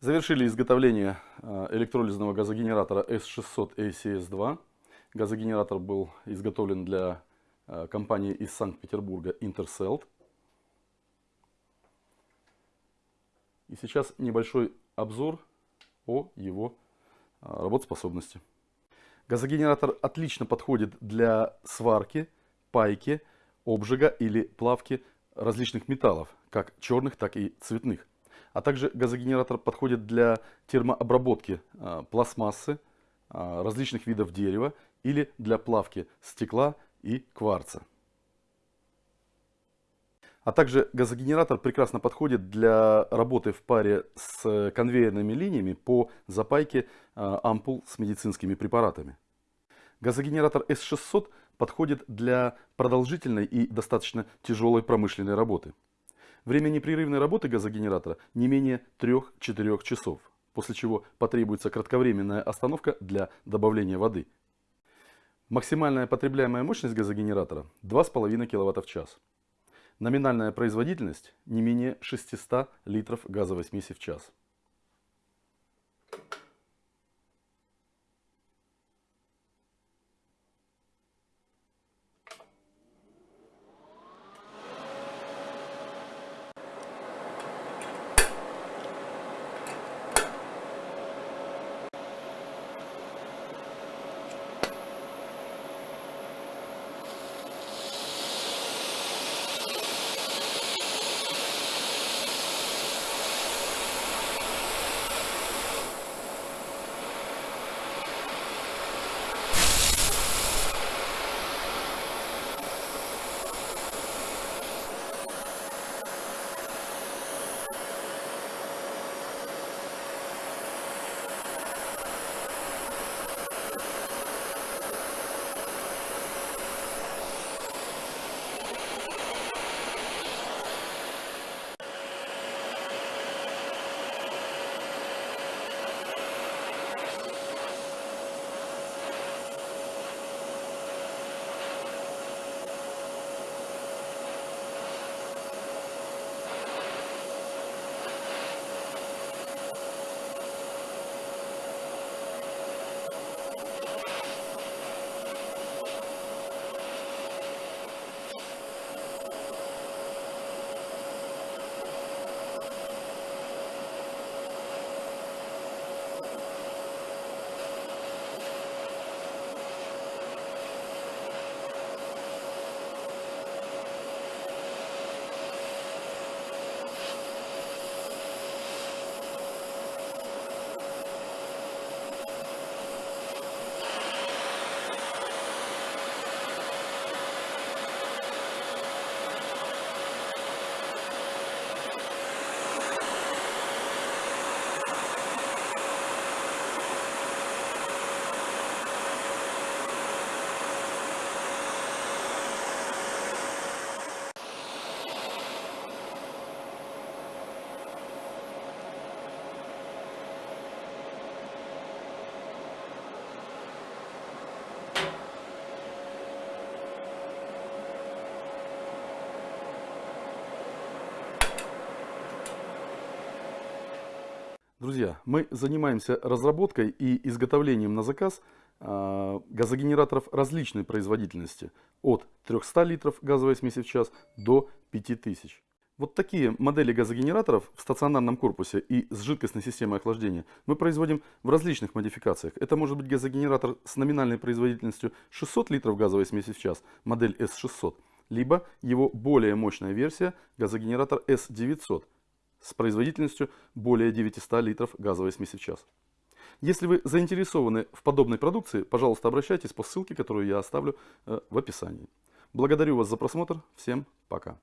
Завершили изготовление э, электролизного газогенератора S600 ACS2. Газогенератор был изготовлен для э, компании из Санкт-Петербурга Intercelt. И сейчас небольшой обзор о его э, работоспособности. Газогенератор отлично подходит для сварки, пайки, обжига или плавки различных металлов, как черных, так и цветных. А также газогенератор подходит для термообработки а, пластмассы, а, различных видов дерева или для плавки стекла и кварца. А также газогенератор прекрасно подходит для работы в паре с конвейерными линиями по запайке а, ампул с медицинскими препаратами. Газогенератор S600 подходит для продолжительной и достаточно тяжелой промышленной работы. Время непрерывной работы газогенератора не менее 3-4 часов, после чего потребуется кратковременная остановка для добавления воды. Максимальная потребляемая мощность газогенератора 2,5 кВт в час. Номинальная производительность не менее 600 литров газовой смеси в час. Друзья, мы занимаемся разработкой и изготовлением на заказ э, газогенераторов различной производительности. От 300 литров газовой смеси в час до 5000. Вот такие модели газогенераторов в стационарном корпусе и с жидкостной системой охлаждения мы производим в различных модификациях. Это может быть газогенератор с номинальной производительностью 600 литров газовой смеси в час, модель S600, либо его более мощная версия газогенератор S900 с производительностью более 900 литров газовой смеси в час. Если вы заинтересованы в подобной продукции, пожалуйста, обращайтесь по ссылке, которую я оставлю э, в описании. Благодарю вас за просмотр. Всем пока.